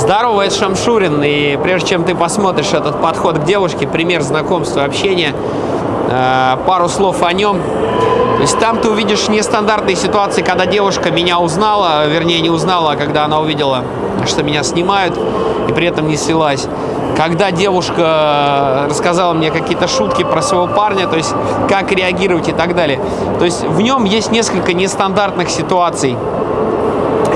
Здорово, это Шамшурин. И прежде чем ты посмотришь этот подход к девушке, пример знакомства, общения, э, пару слов о нем. То есть там ты увидишь нестандартные ситуации, когда девушка меня узнала, вернее не узнала, а когда она увидела, что меня снимают, и при этом не слилась. Когда девушка рассказала мне какие-то шутки про своего парня, то есть как реагировать и так далее. То есть в нем есть несколько нестандартных ситуаций.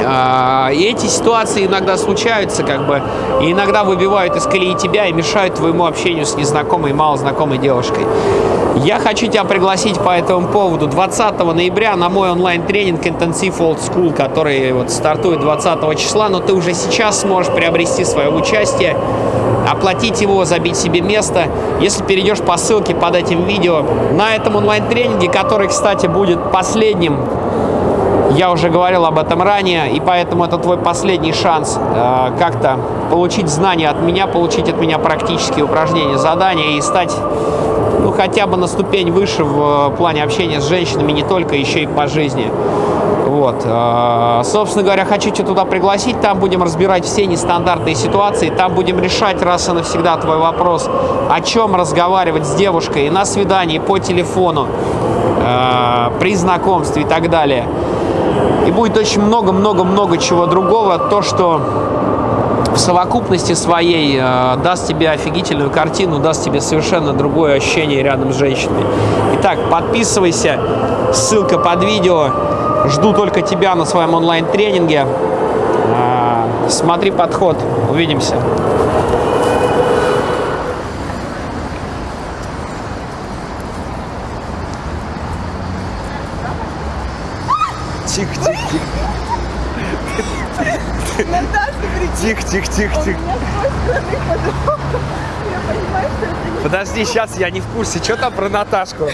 А, и эти ситуации иногда случаются, как бы, и иногда выбивают из колеи тебя и мешают твоему общению с незнакомой, малознакомой девушкой. Я хочу тебя пригласить по этому поводу 20 ноября на мой онлайн-тренинг Intensive Old School, который вот стартует 20 числа, но ты уже сейчас сможешь приобрести свое участие, оплатить его, забить себе место, если перейдешь по ссылке под этим видео. На этом онлайн-тренинге, который, кстати, будет последним я уже говорил об этом ранее, и поэтому это твой последний шанс э, как-то получить знания от меня, получить от меня практические упражнения, задания и стать ну, хотя бы на ступень выше в э, плане общения с женщинами, не только, еще и по жизни. Вот. Э, собственно говоря, хочу тебя туда пригласить, там будем разбирать все нестандартные ситуации, там будем решать раз и навсегда твой вопрос, о чем разговаривать с девушкой на свидании, по телефону, э, при знакомстве и так далее. И будет очень много-много-много чего другого. То, что в совокупности своей э, даст тебе офигительную картину, даст тебе совершенно другое ощущение рядом с женщиной. Итак, подписывайся, ссылка под видео. Жду только тебя на своем онлайн-тренинге. Э, смотри подход. Увидимся. Тихо, тихо, тихо. Тихо, тихо, тихо. Подожди, сейчас я не в курсе. Что там про Наташку?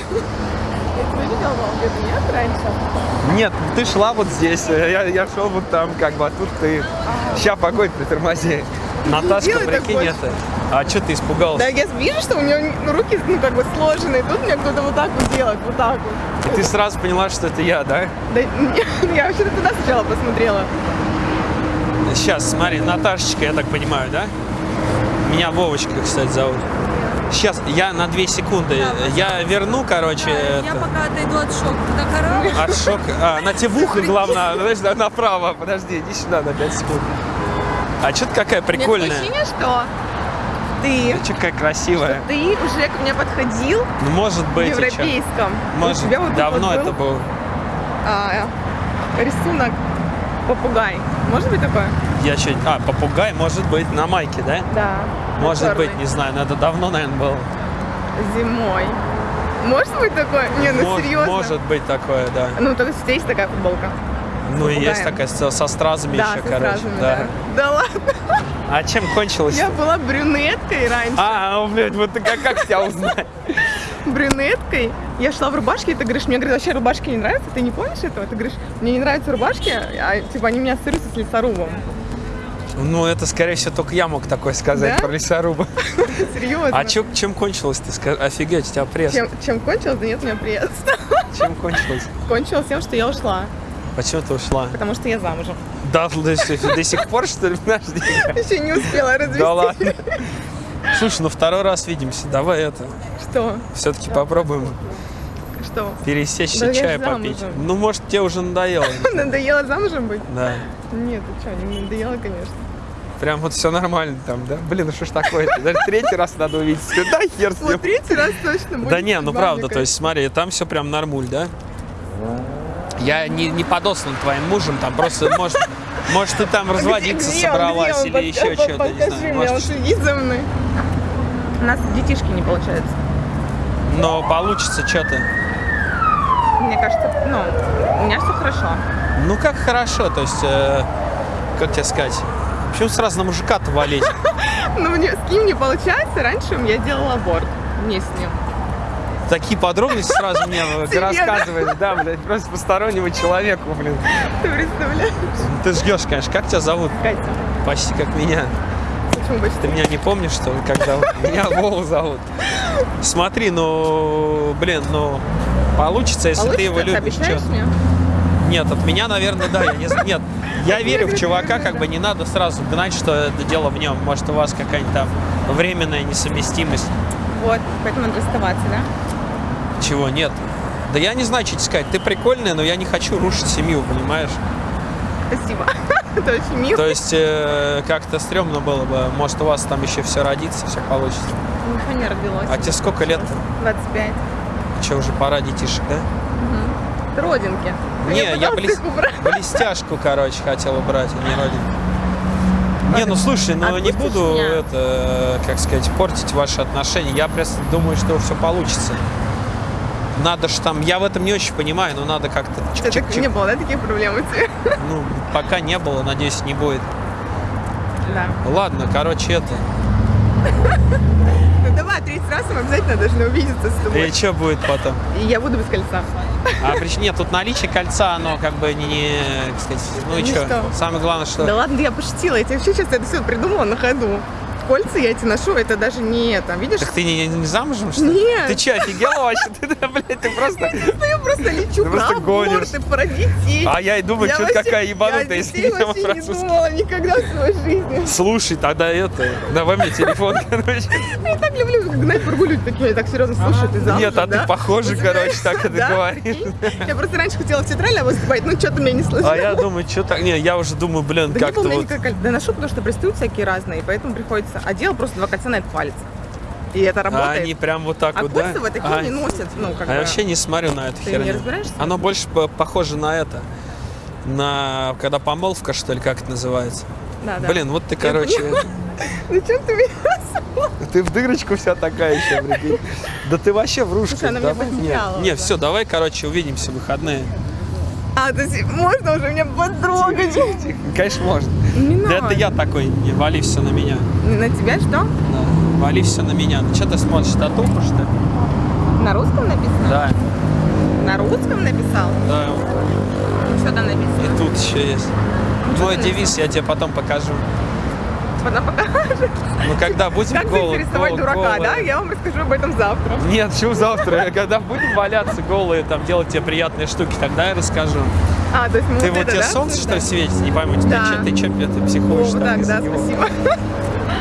Нет, ты шла вот здесь, я, я шел вот там, как бы, а тут ты. Сейчас, погодь, притормози. Наташка, прикинь больше. это. А что ты испугался? Да, я вижу, что у ну, руки ну, как бы сложены. Тут мне кто-то вот так вот делает, вот так вот. И ты сразу поняла, что это я, да? Да, я вообще-то туда сначала посмотрела. Сейчас, смотри, Наташечка, я так понимаю, да? Меня Вовочка, кстати, зовут. Сейчас, я на две секунды. Я верну, короче, Я это, пока отойду от шока. Ты так орал? от шока. А, на тебе в ухо, главное, знаешь, на- направо. Подожди, иди сюда на 5 секунд. А что ты какая прикольная? ощущение, что ты, Что какая красивая. ты уже ко мне подходил Ну, может в быть, чё? европейском. Может, у вот давно вот был, это было. а, рисунок попугай. Может быть такое? Я чуть... А, попугай, может быть, на майке, да? Да. Может Чёрный. быть, не знаю, но это давно, наверное, было. Зимой. Может быть такое? Не, ну Мож- серьезно. Может быть такое, да. Ну, то есть у тебя есть такая футболка? Ну и есть такая со, со стразами да, еще, со короче. стразами, да. да. Да ладно. А чем кончилось? Я была брюнеткой раньше. А, блядь, вот ты как, как тебя узнать? брюнеткой. Я шла в рубашке, и ты говоришь, мне говорят, вообще рубашки не нравятся, ты не помнишь этого? Ты говоришь, мне не нравятся рубашки, а типа они меня ассоциируются с лесорубом. Ну, это, скорее всего, только я мог такое сказать Да? про лесоруба. Серьезно. А чё, чем кончилось ты? Офигеть, у тебя пресс. чем, чем кончилось? Да нет, у меня пресс. Чем кончилось? Кончилось тем, что я ушла, Почему ты ушла? потому что я замужем. Да, до, до сих пор, что ли? Подожди. Еще не успела развести. Да ладно. Слушай, ну второй раз видимся. Давай это. Что? Все-таки попробуем Что? пересечься, Да чай попить. замужем. Ну, может, тебе уже надоело. Надоело замужем быть? Да. Нет, ты что, не надоело, конечно. Прям вот все нормально там, да? Блин, ну что ж такое-то? Даже третий раз надо увидеться. Да хер с ним. Вот третий раз точно будет. Да не, ну правда, то есть смотри, там все прям нормуль, да? Я не, не подослан твоим мужем, там просто, может, может ты там разводиться Где он? собралась Где он? или Под- еще что-то, не знаю. мне, он Может, следит за мной. У нас детишки не получается. но получится что-то. Мне кажется, ну, у меня все хорошо. Ну как хорошо, то есть, э, как тебе сказать, почему сразу на мужика-то валить? Мне, с ним не получается. Раньше я делала аборт. Не с ним. Такие подробности сразу мне рассказываешь, да, блядь, просто постороннему человеку, блин. Ты представляешь? Ты ждешь, конечно, как тебя зовут? Катя. Почти как меня. Почему больше Ты меня не помнишь, что ли, как зовут? Меня Вову зовут. Смотри, ну, блин, ну, получится, если ты его любишь. Чё? мне? Нет, от меня, наверное, да, я не. Нет, Я верю в чувака, как бы не надо сразу гнать, что это дело в нем. Может, у вас какая-нибудь там временная несовместимость. Вот, поэтому надо расставаться, да? Чего нет. Да я не знаю, что тебе сказать. Ты прикольная, но я не хочу рушить семью, понимаешь? Спасибо. Это очень мило. То есть э, как-то стрёмно было бы. Может, у вас там еще все родится, все получится. Ничего не родилось. А тебе сколько лет? 25. Че, уже пора детишек, да? Родинки. Не, я блес- блестяшку, короче, хотел убрать, а не родину. Не, ну слушай, ну не Отпустишь буду меня? это, как сказать, портить ваши отношения. Я просто думаю, что все получится. Надо ж там, я в этом не очень понимаю, но надо как-то не было, да, таких проблем у тебя? Ну, пока не было, надеюсь, не будет. Да. Ладно, короче, это. Ну давай, 30 раз мы обязательно должны увидеться с тобой. И что будет потом? И я буду без кольца. А прич- нет, тут наличие кольца, оно как бы не, как сказать, ну и Ну что? Самое главное, что... Да ладно, я пошутила. Я тебе вообще сейчас это все придумала на ходу. Кольца я эти ношу, это даже не это. Видишь? Так ты не, не замужем, что ли? Нет. Ты что, офигела вообще? Ты, блядь, ты просто... Я просто лечу Ты про аборты, про детей. А я и думаю, Я что вообще- какая ебанутая, я если не вообще не французский. думала никогда в своей жизни. Слушай, тогда это, давай мне телефон, короче. Я так люблю гнать прогуливать такие, я так серьезно слушаю, ты замужем, Нет, а ты похожа, короче, так это говоришь. Я просто раньше хотела в театральное выступать, но что-то мне не сложилось. А я думаю, что так, не, я уже думаю, блин, Да не было как-то меня вот... Да ношу, потому что пристают всякие разные, поэтому приходится... А делал просто два кольца на этот палец. И это А работает. они прям вот так А вот, да? такие А, не носят, ну, как а я бы... вообще не смотрю на эту Ты не херню. разбираешься? Оно больше по- похоже на это. На... Когда помолвка, что ли, как это называется? Да, да. Блин, вот ты, короче... Зачем ты меня... Ты в дырочку вся такая еще, прикинь. Да ты вообще врушка. Слушай, она меня давай. потеряла Не, не уже. все, давай, короче, увидимся в выходные. А, то есть можно уже меня потрогать? Тихо, конечно, можно. Не Да надо. это я такой, не вали все на меня. На тебя что? Да. Вали все на меня. Ну что ты смотришь, татуху, что ли? На русском написано? Да, На русском написал? да. Ну, что там написано? И тут еще есть. Мой ты девиз я тебе потом покажу. Потом покажешь. Ну когда будем Как голы- заинтересовать гол- дурака, голые. да? Я вам расскажу об этом завтра. Нет, чего завтра? Когда будем валяться голые, там делать тебе приятные штуки, тогда я расскажу. А, то есть мы Ты вот вот это, тебе да, солнце что ли светит? Не пойму, Да. че- ты че, ты психуешь О, так, да, спасибо.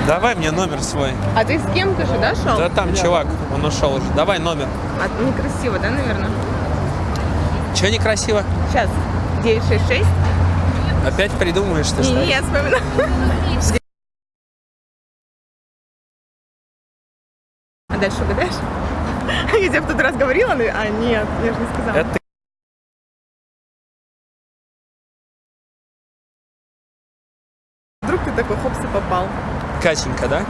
Давай мне номер свой. А ты с кем-то же, да, шел? Да там чувак, он ушел уже. Давай номер. А, некрасиво, да, наверное? Че некрасиво? Сейчас. 966? Опять придумаешь ты что? не, я вспоминаю. А дальше угадаешь? Я тебе в тот раз говорила, но... А, нет, я же не сказала. Это Вдруг ты такой хопс и попал. Катенька, да?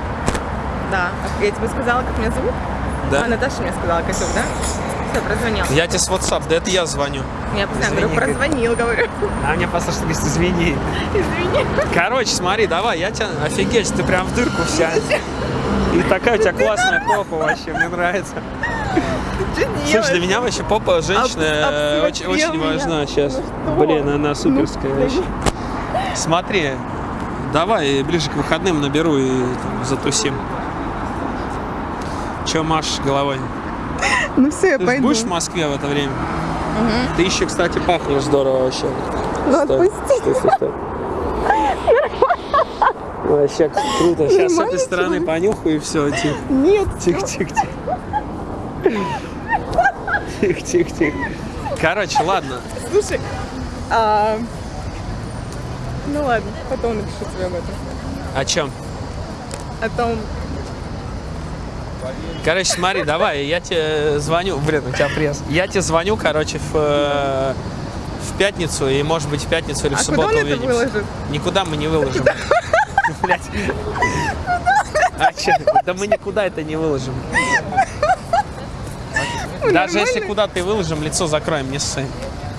Да. Я тебе сказала, как меня зовут? Да. А, Наташа мне сказала, Катюк, да? Все, прозвонил. Я тебе с WhatsApp, да это я звоню. Я постоянно говорю, прозвонил, говорю. А мне послушай, говорит, извини. Извини. Короче, смотри, давай, я тебя... Офигеть, ты прям в дырку вся. И такая у тебя классная попа вообще, мне нравится. Что Слушай, для меня вообще попа женщины Об- э, очень, важна сейчас. Ну что? Блин, она суперская Ну, вообще. Смотри, давай ближе к выходным наберу и там, затусим. Че машешь головой? Ну все, я Ты пойду. будешь в Москве в это время? Ты еще, кстати, пахнешь здорово вообще. Ну, Стой, отпусти. стой, стой, стой. Вообще круто. Сейчас с этой стороны понюхаю и все. Тихо, Нет. тихо, тихо, тихо. Тихо, тихо, тихо. Короче, ладно. Слушай, а... ну ладно, потом напишу тебе об этом. О чем? О том, Короче, смотри, давай, я тебе звоню. Блин, у тебя пресс. Я тебе звоню, короче, в, э, в пятницу, и может быть в пятницу или в а куда субботу он это увидимся. выложит? Никуда мы не выложим. А чё? Да мы никуда это не выложим. Даже если куда-то и выложим, лицо закроем, не ссы.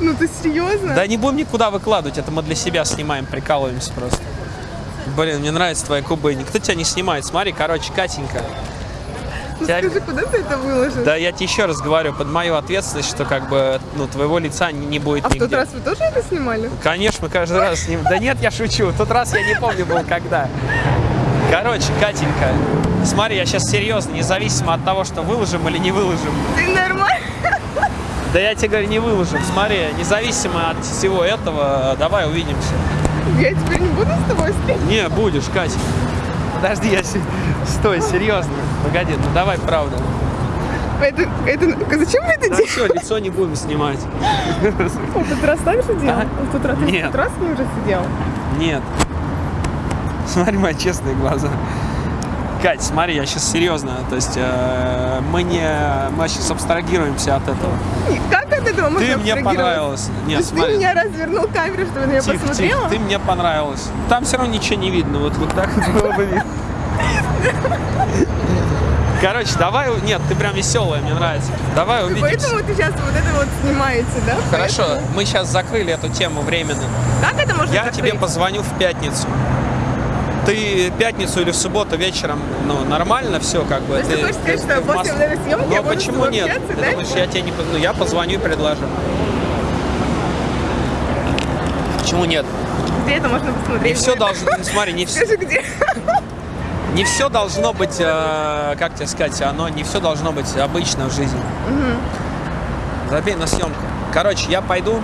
Ну ты серьезно? Да не будем никуда выкладывать, это мы для себя снимаем, прикалываемся просто. Блин, мне нравятся твои кубы. Никто тебя не снимает. Смотри, короче, Катенька. Ну тебя- скажи, куда ты это выложишь? Да я тебе еще раз говорю, под мою ответственность, что как бы, ну, твоего лица не, не будет а в нигде. тот раз вы тоже это снимали? Конечно, мы каждый раз с ним. Да нет, я шучу. В тот раз я не помню был когда. Короче, Катенька, смотри, я сейчас серьезно, независимо от того, что выложим или не выложим. Ты нормально? Да я тебе говорю, не выложим. Смотри, независимо от всего этого, давай увидимся. Я теперь не буду с тобой встретиться. Не, будешь, Катя. Подожди, я... Стой, серьезно. Погоди, ну давай, правда. Это, это, зачем вы это Да делаете? все, лицо не будем снимать. Он в тот раз так же делал? А? Он в тот раз, Нет. тот раз ним уже сидел? Нет. Смотри мои честные глаза. Кать, смотри, я сейчас серьезно. То есть э, мы не... Мы сейчас абстрагируемся от этого. Как от этого можно Ты мне понравилась. То Нет, есть ты смотри. меня развернул камеру, чтобы на меня Тихо, посмотрела? тихо, ты мне понравилась. Там все равно ничего не видно, вот, вот так было бы видно. Короче, давай, нет, ты прям веселая, мне нравится. Давай увидимся. Поэтому ты сейчас вот это вот снимаете, да? Хорошо, Поэтому- мы сейчас закрыли эту тему временно. Как это можно Я закрыть? тебе позвоню в пятницу. Ты пятницу или в субботу вечером, ну, нормально все, как бы. То есть ты хочешь сказать, что после Мос- съемки Ну, я почему нет? общаться, Ты да? думаешь, я тебе не... Ну, я позвоню и предложу. Почему нет? Где это можно посмотреть? Не все должно... Смотри, не все... Где? Не все должно быть, э, как тебе сказать, оно не все должно быть обычно в жизни. Забей на съемку. Короче, я пойду.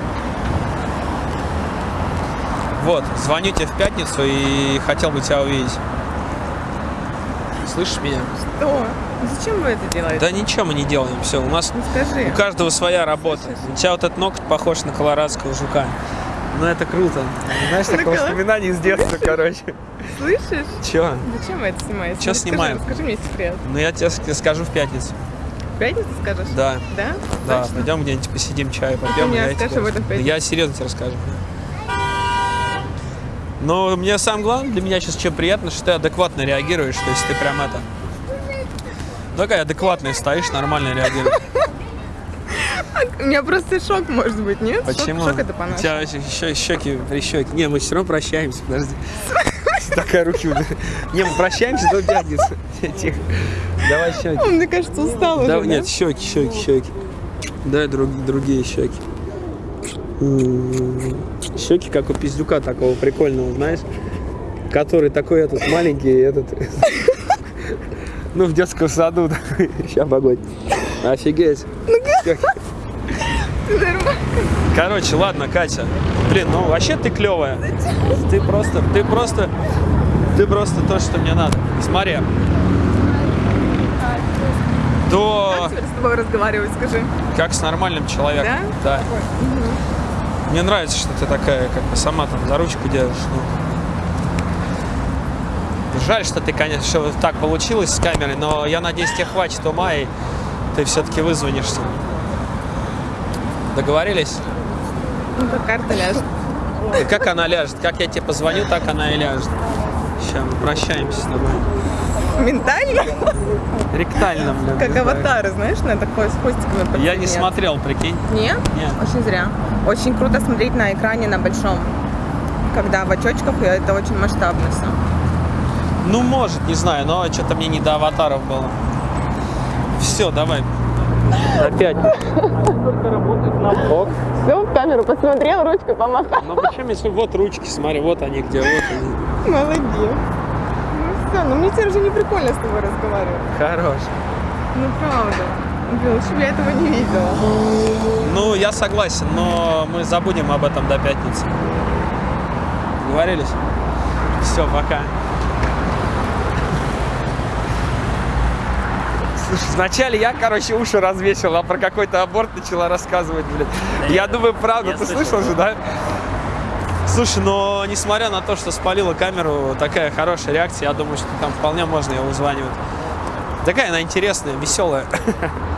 Вот, звоню тебе в пятницу и хотел бы тебя увидеть. Слышишь меня? Что? Зачем вы это делаете? Да ничего мы не делаем. Все, у нас Ну скажи. у каждого своя работа. У тебя вот этот ноготь похож на колорадского жука. Ну это круто. Знаешь, На такое воспоминание из детства, короче. Слышишь? Че? Зачем вы это снимаете? Чё Ну, снимаем? Расскажи мне секрет. Ну я тебе ск- скажу в пятницу. В пятницу скажешь? Да. Да? Да, пойдем где-нибудь посидим, чай попьем. мне и я расскажешь об этом в пятницу. Я серьезно тебе расскажу. Но мне самое главное, для меня сейчас что приятно, что ты адекватно реагируешь, то есть ты прям это... Ну, Такая адекватная стоишь, нормально реагируешь. У меня просто шок может быть, нет? Шок- Почему? Шок, это У по-нашему. тебя еще щеки прищеки. Не, мы все равно прощаемся, подожди. Такая руки. Не, мы прощаемся до пятницы. Тихо. Давай щеки. Он, мне кажется, устал уже, нет, щеки, щеки, щеки. Дай друг- другие щеки. Щеки, как у пиздюка такого прикольного, знаешь? Который такой этот маленький, этот... Ну, в детском саду. Сейчас, погодь. Офигеть. Нормально. Короче, ладно, Катя. Блин, ну вообще ты клевая. Ты просто, ты просто, ты просто то, что мне надо. Смотри. До... Как с тобой разговаривать, скажи? Как с нормальным человеком. Да? Да. Мне нравится, что ты такая, как бы сама там за ручку держишь. ну. Жаль, что ты, конечно, что так получилось с камерой, но я надеюсь, тебе хватит ума, и ты все-таки вызвонишься. Договорились? Ну, как карта ляжет. И как она ляжет? Как я тебе позвоню, так она и ляжет. Сейчас мы прощаемся с тобой. Ментально? Ректально, блин. Как аватары, знаешь, на такой с хвостиками. Я не смотрел, прикинь. Нет? Нет. Очень зря. Очень круто смотреть на экране на большом. Когда в очочках, и это очень масштабно все. Ну, может, не знаю, но что-то мне не до аватаров было. Все, давай. Опять. Только работает на бок. Все, в камеру посмотрел, ручкой помахал. Ну почему, если вот ручки, смотри, вот они где, вот они. Молодец. Ну все, ну мне теперь уже не прикольно с тобой разговаривать. Хорош. Ну правда. Блин, лучше бы я этого не видела. Ну, я согласен, но мы забудем об этом до пятницы. Договорились? Все, пока. Слушай, вначале я, короче, уши развесил, а про какой-то аборт начала рассказывать, блин. Я думаю, правда, ты слышал же, да? Слушай, но несмотря на то, что спалила камеру, такая хорошая реакция, я думаю, что там вполне можно ее вызванивать. Такая она интересная, веселая.